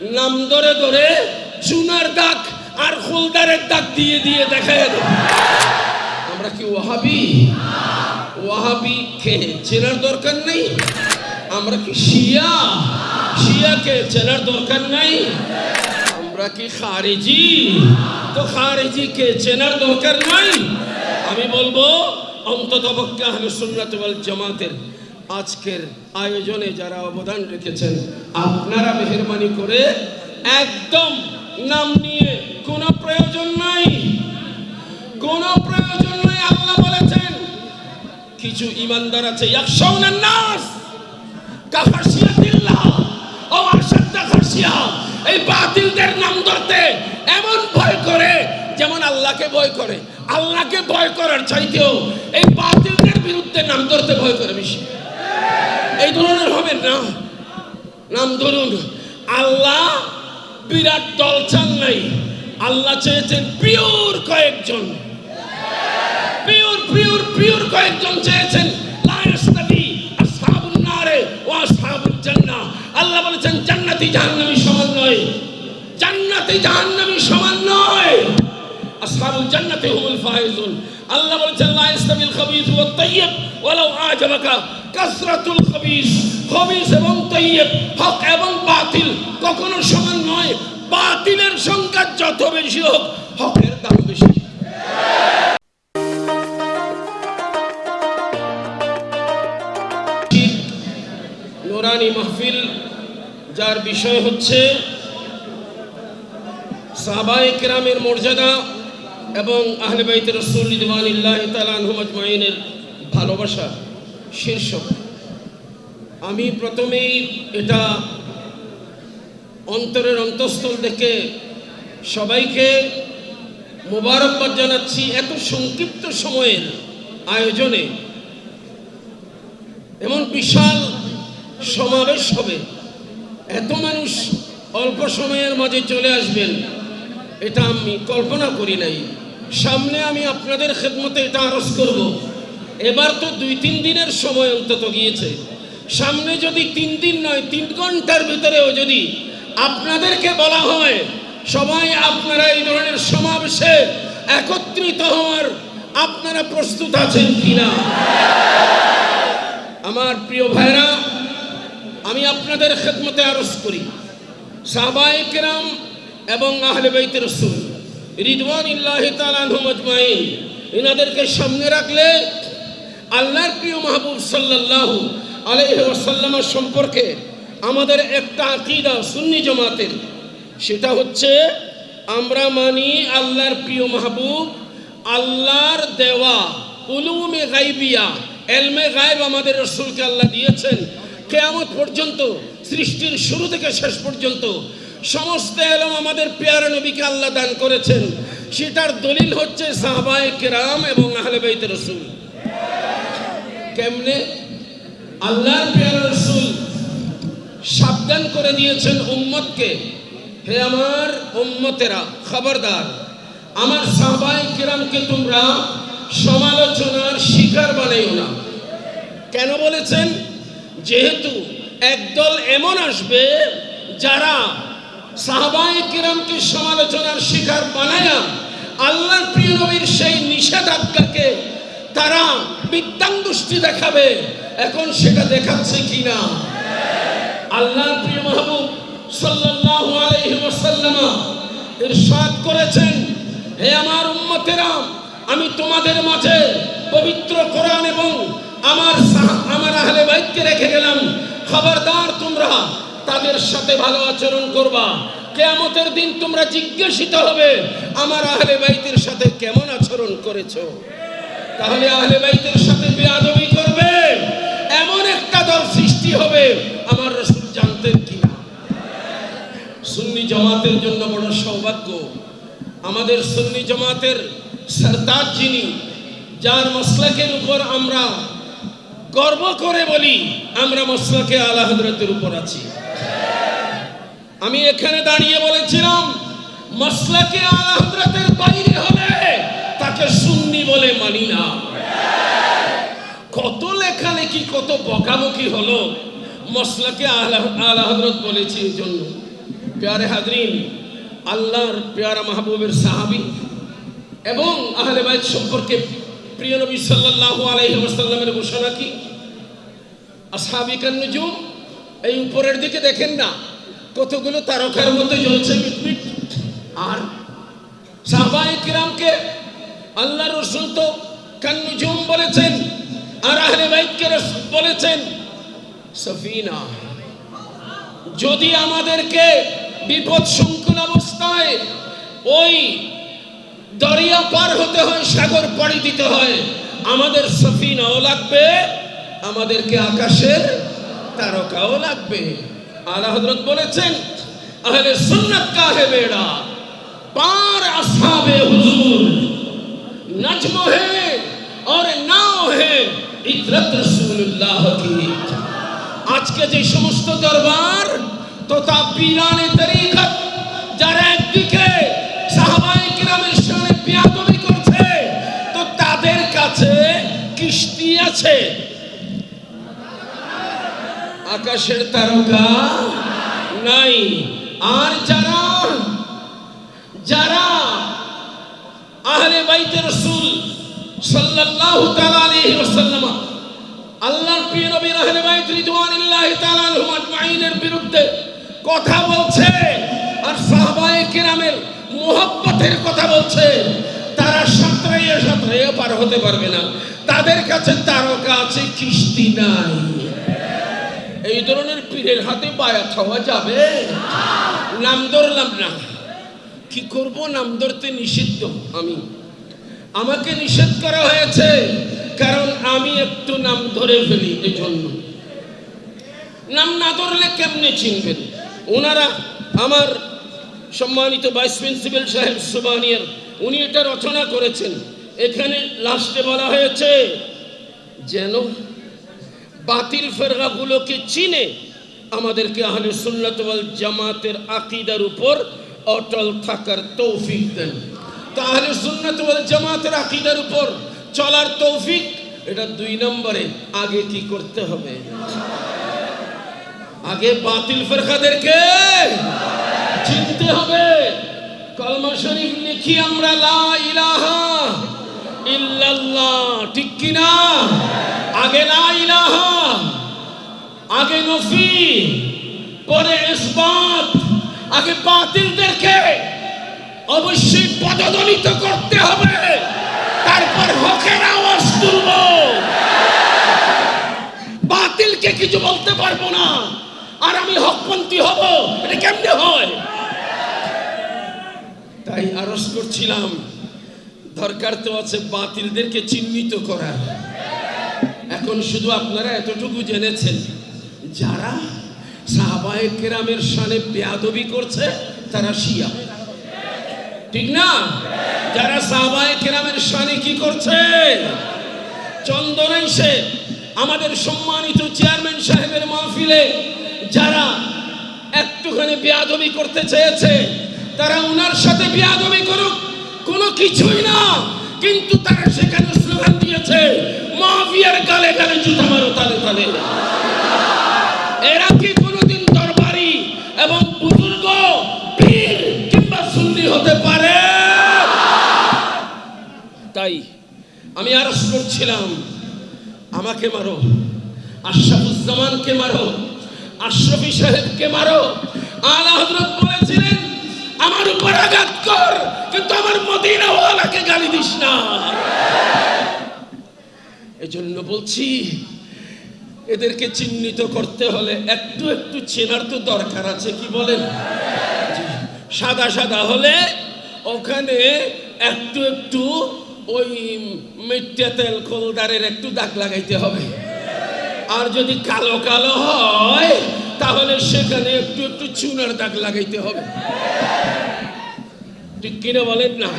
নাম ধরে ধরে চুনার দাগ আর হোলদারের দাগ দিয়ে দিয়ে দেখায় আমরা কি ওয়াহাবি? ওয়াহাবি কে? চেনার দরকার নেই? আমরা কি শিয়া? শিয়াকে চেনার দরকার নাই? আমরা কি খারেজি? তো খারেজিকে চেনার দরকার নাই? আমি বলব অন্তত পক্ষে আহলে সুন্নাত ওয়াল জামাতের আজকের আয়োজনে যারা অবদান রেখেছেন, আপনারা মেহরবানি করে একদম নাম নিয়ে কোনো প্রয়োজন নাই। কোনো প্রয়োজন নাই, আল্লাহ বলেছেন। কিছু ইমানদার আছে এই বাতিলদের নাম ধরতে এমন ভয় করে যেমন আল্লাহকে ভয় করে। আল্লাহকে ভয় করার চাইতেও এই বাতিলদের বিরুদ্ধে নাম ধরতে ভয় করে বেশি। এই ধরনের হবে না। নাম ধরুন, আল্লাহ বিরাট দল চান নাই। আল্লাহ চেয়েছেন পিওর কয়েকজন। পিওর পিওর পিওর কয়েকজন চেয়েছেন আল্লাহ বলেছেন, জান্নাতি জাহান্নামী সমান নয়। জান্নাতি জাহান্নামী সমান আসহাবুল জান্নাতি হুমুল ফাইজুন। আল্লাহ বলেছেন, লা ইয়াস্তাবিল খাবিস ওয়াত তাইয়্যিব ওয়ালাউ আজাবাকা কাসরাতুল খাবিস। খবিস এবং তাইয়্যিব হক এবং বাতিল কখনো সমান নয়। বাতিলের সংখ্যা যত বেশি হোক, হকের দাম বেশি। নোরানি মাহফিল, যার বিষয় হচ্ছে সাহাবায়ে কেরামের মর্যাদা এবং আহলে বাইত রসুল আনহুম আজমাইনের ভালোবাসা শীর্ষক। আমি প্রথমেই এটা অন্তরের অন্তঃস্থল থেকে সবাইকে মোবারকবাদ জানাচ্ছি এত সংক্ষিপ্ত সময়ের আয়োজনে। এমন বিশাল সমাবেশ হবে। এত মানুষ অল্প সময়ের মাঝে চলে আসবেন। এটা আমি কল্পনা করি নাই। সামনে আমি আপনাদের খেদমতে এটা আরজ করব। এবার তো দুই তিন দিনের সময় অন্তত গিয়েছে। সামনে যদি তিন দিন নয়, তিন ঘণ্টার ভিতরেও যদি আপনাদেরকে বলা হয়, সবাই আপনারা এই ধরনের সমাবেশে একত্রিত হওয়ার আপনারা প্রস্তুত আছেন কিনা? আমার প্রিয় ভাইরা, আমি আপনাদের খেদমতে আরজ করি। সাহবায়ে কেরাম এবং আহলে বাইত রসুল রিদওয়ান ইল্লাহ তালানহমজমাইন এনাদেরকে সামনে রাখলে আল্লাহর প্রিয় মাহবুব সাল্লাল্লাহু আলাইহি ওয়াসাল্লামের সম্পর্কে আমাদের একটা আকিদা সুন্নি জামাতের, সেটা হচ্ছে আমরা মানি আল্লাহর প্রিয় মাহবুব, আল্লাহর দেওয়া উলুমে গাইবিয়া, এলমে গায়েব আমাদের রসুলকে আল্লাহ দিয়েছেন। কেয়ামত পর্যন্ত, সৃষ্টির শুরু থেকে শেষ পর্যন্ত সমস্ত এলম আমাদের পেয়ারা নবীকে আল্লাহ দান করেছেন। সেটার দলিল হচ্ছে সাহবায়ে কেরাম এবং আহলে বাইত রসুল। কেমনে? আল্লাহর পেয়ারা রসুল সাবধান করে দিয়েছেন উম্মতকে। হে আমার উম্মতেরা, খবরদার, আমার সাহবায়ে কেরামকে তোমরা সমালোচনার শিকার বানাইও না। কেন বলেছেন? যেহেতু একদল এমন আসবে যারা কিরামকে সমালোচনার শিকার বানায়া আল্লাহর প্রিয় নবীর সেই নিষেধাজ্ঞাকে তারা বিদ্যাঙ্গুষ্টি দেখাবে। এখন সেটা দেখাচ্ছে কিনা? আল্লাহর প্রিয় মাহবুব সাল্লাল্লাহু আলাইহি ওয়াসাল্লাম ইরশাদ করেছেন, হে আমার উম্মতেরা, আমি তোমাদের মাঝে পবিত্র কোরআন এবং আমার আমার আহলে বাইতকে রেখে গেলাম। খবরদার তোমরা তাদের সাথে ভালো আচরণ করবা। কেয়ামতের দিন তোমরা জিজ্ঞাসিত হবে, আমার আহলে বাইতের সাথে কেমন আচরণ করেছ? তাহলে আহলে বাইতের সাথে বেয়াদবি করবে। এমন একটা দল সৃষ্টি হবে, আমার রসুল জানতেন কিনা সুন্নি জামাতের জন্য বড় সৌভাগ্য। আমাদের সুন্নি জামাতের সরদার যিনি, যার মসলাকের উপর আমরা গর্ব করে বলি, আমরা মসলাকে হজরতের উপর আছি। আমি এখানে দাঁড়িয়ে বলেছিলাম মসলাকে আলা হজরতের বাইরে হলে তাকে সুন্নি বলে মানি না। কত লেখালেখি, কত বকাবকি হলো মসলাকে আলা আলা হজরত বলেছি এই জন্য। প্যারে হাজরিন, আল্লাহর পেয়ারা মাহবুবের সাহাবি এবং আহলে বাইত সম্পর্কে প্রিয় নবী সাল্লাল্লাহু আলাইহি ঘোষণা কি? আসহাবিকান নুজুম, এই উপরের দিকে দেখেন না। কতগুলো তারকার মতো জ্বলছে মিটমিট। আর সাহাবায়ে কিরামকে আল্লাহ রসুল তো কান্নুজুম বলেছেন, আর আহলে রসুল বলেছেন, সফিনা, যদি আমাদেরকে বিপদ সংকুল অবস্থায় ওই দরিয়া পার হতে হয়, সাগর পাড়ি দিতে হয়, আমাদের সফিনাও লাগবে, আমাদেরকে আকাশের তারকাও লাগবে। আলা হযরত বলেছেন আহলে সুন্নাত কাহে বেড়া পার আসহাবে হুজুর नज्म है और नाव है ইতরত রসুল্লাহ কি আজকে যে সমস্ত দরবার তথা পীরানে তরিকত যারা একদিকে সাহাবায়ে কিরামের সামনে বিয়াদবি করছে তো তাদের কাছে কিস্তি আছে আকাশের তারকা? নাই। আর যারা? যারা? আহলে বাইতে রসুল সাল্লাল্লাহু তাআলা আলাইহি ওয়াসাল্লাম, আল্লাহর প্রিয় নবী আহলে বাইত রিদওয়ানুল্লাহি তাআলা আনহুম আজমাইনের বিরুদ্ধে কথা বলছে আর সাহাবায়ে কেরামের মোহাব্বতের কথা বলছে, তারা সাঁতরাইয়া সাঁতরাইয়া পার হতে পারবে না। তাদের কাছে তারকা আছে, কিস্তি নাই। এই ধরনের পীরের হাতে বায়াত হওয়া যাবে? নাম ধরলাম না। কি করব? নাম ধরতে নিষিদ্ধ আমি। আমাকে নিষেধ করা হয়েছে, কারণ আমি একটু নাম ধরে ফেলি এই জন্য নাম না ধরলে কেমনে চিনবেন? ওনারা আমার সম্মানিত ভাইস প্রিন্সিপাল সাহেব সুবানিয়ার, উনি এটা রচনা করেছেন। এখানে লাস্টে বলা হয়েছে, যেন বাতিল ফেরগাগুলোকে চিনে আমাদেরকে আহলে সুন্নাত ওয়াল জামাতের আকীদার উপর অটল থাকার তৌফিক দেন। তাহলে সুন্নাত ওয়াল জামাতের আকীদার উপর চলার তৌফিক, এটা দুই নম্বরে আগে কি করতে হবে? আগে বাতিল ফেরকাদেরকে চিনতে হবে। কলমা শরীফ লিখি আমরা, লা ইলাহা ইল্লাল্লাহ ঠিক কি না আগে ইলাহা, আগে নফি পরে ইসবাত, আগে বাতিলদেরকে অবশ্যই পদদলিত করতে হবে। তারপর হকের আওয়াজ তুলব। বাতিলকে কিছু বলতে পারব না। আর আমি হকপন্থী হব, এটা কেমনে হয়? তাই আরজ করছিলাম, দরকার তো আছে বাতিলদেরকে চিহ্নিত করার এখন শুধু আপনারা এতটুকু জেনেছেন, যারা সাহাবায়ে কেরামের সানে বেয়াদবি করছে, তারা শিয়া। ঠিক না? যারা সাহাবায়ে কেরামের সানে কি করছে? চন্দন এসে আমাদের সম্মানিত চেয়ারম্যান সাহেবের মাহফিলে যারা একটুখানি বেয়াদবি করতে চেয়েছে, তারা উনার সাথে বেয়াদবি করুক, কোনো কিছুই না। কিন্তু তারা সেখানে স্লোগান মাফিয়ার গালে গালে জুতা মারো তালে তালে। এরা কি দরবারি এবং বুজুর্গ কিংবা হতে পারে? তাই আমি করছিলাম। আমাকে মারো। আশরাফুজ্জামানকে মারো। আশরফি সাহেবকে মারো। আলা হযরত বলেছিলেন, আমার উপর আঘাত কর, কিন্তু আমার মদিনাওয়ালাকে গালি দিস না। এজন্য বলছি, এদেরকে চিহ্নিত করতে হলে একটু একটু চেনার তো দরকার আছে, কি বলেন? সাদা সাদা হলে ওখানে একটু একটু ওই মিথ্যা তেল কোলদারের একটু দাগ লাগাইতে হবে। আর যদি কালো কালো হয়, তাহলে সেখানে একটু একটু চুনার দাগ লাগাইতে হবে। ঠিক কিনা বলেন না?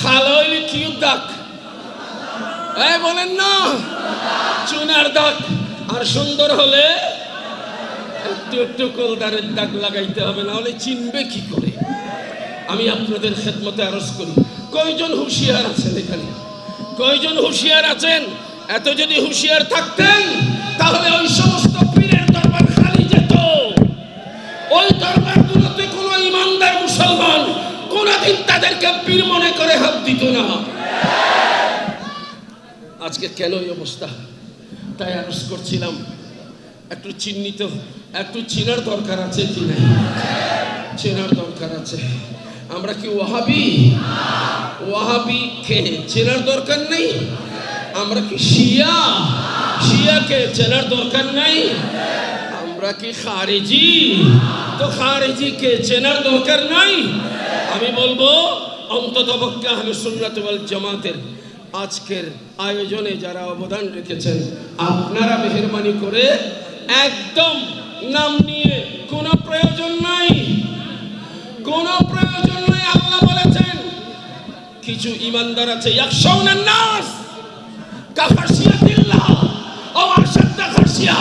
খালো হইলে কি দাগ? এই বলেন না। চুনার দাগ। আর সুন্দর হলে একটু একটু কলদারের দাগ লাগাইতে হবে, না হলে চিনবে কি করে? আমি আপনাদের খেদমতে আরজ করি। কয়জন হুঁশিয়ার আছেন এখানে? কয়জন হুঁশিয়ার আছেন? এত যদি হুঁশিয়ার থাকতেন, তাহলে ওই সমস্ত পীরের দরবার খালি যেত। ওই দরবারগুলোতে কোনো ইমানদার মুসলমান কোনোদিন তাদেরকে পীর মনে করে হাত দিত না। আজকে কেন এই অবস্থা? তাই আরজ করছিলাম, একটু চিহ্নিত, একটু চিনার দরকার আছে কি নাই? চেনার দরকার আছে। আমরা কি ওয়াহাবি? ওয়াহাবি কে? চেনার দরকার নেই? আমরা কি শিয়া? শিয়াকে চেনার দরকার নাই? আমরা কি খারেজি? তো খারেজিকে চেনার দরকার নাই? আমি বলব অন্তত পক্ষে আহলে সুন্নাত ওয়াল জামাতের আজকের আয়োজনে যারা অবদান রেখেছেন, আপনারা মেহরবানি করে একদম নাম নিয়ে কোনো প্রয়োজন নাই। কোনো প্রয়োজন নাই, আল্লাহ বলেছেন। কিছু ইমানদার আছে খাসিয়া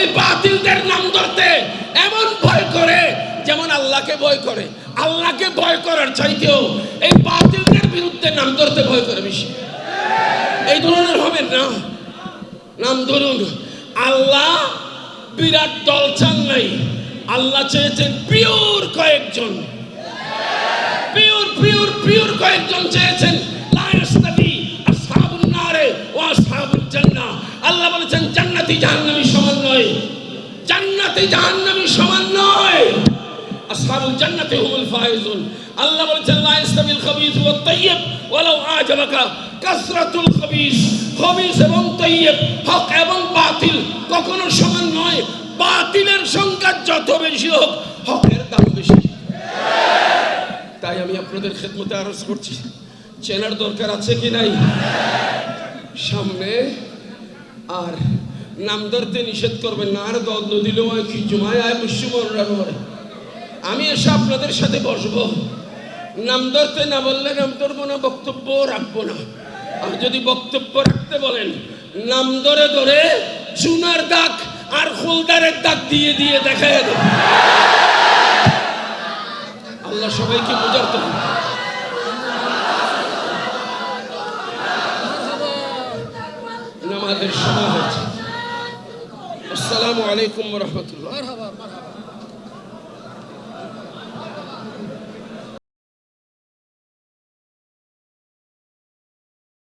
এই বাতিলদের নাম ধরতে এমন ভয় করে যেমন আল্লাহকে ভয় করে। আল্লাহকে ভয় করার চাইতেও এই বাতিলদের বিরুদ্ধে নাম ধরতে ভয় করে বেশি। এই ধরনের হবেন না। নাম ধরুন, আল্লাহ বিরাট দল চান নাই আল্লাহ চেয়েছেন পিওর কয়েকজন। আল্লাহ বলেছেন, জান্নাতি জাহান্নামী সমান নয়। জান্নাতি জাহান্নামী সমান আসহাবুল জান্নাতি হুমুল ফাইজুন। আল্লাহ বলেছেন, লা ইয়াস্তাবিল খাবিস ওয়াত তাইয়্যিব ওয়ালাউ আজাবাকা কাসরাতুল খাবিস। খাবিস এবং তাইয়্যিব হক এবং বাতিল কখনো সমান নয়। বাতিলের সংখ্যা যত বেশি হোক, হকের দাম বেশি। তাই আমি আপনাদের খেদমতে আরজ করছি, চেনার দরকার আছে কি নাই? সামনে আর নাম ধরতে নিষেধ করবেন না। আর দল দিলেও কি জুমায়? আয় মুসিমনরা করে। আমি এসে আপনাদের সাথে বসবো। নাম ধরতে না বললে নাম ধরবো না, বক্তব্য রাখব না। আর যদি বক্তব্য রাখতে বলেন, নাম ধরে ধরে চুনার দাগ আর হোলদারের দাগ দিয়ে দিয়ে দেখায় দেবো। আল্লাহ সবাইকে বোঝার তো। নামাজের সময় হয়েছে। আসসালামু আলাইকুম রহমতুল্লাহ।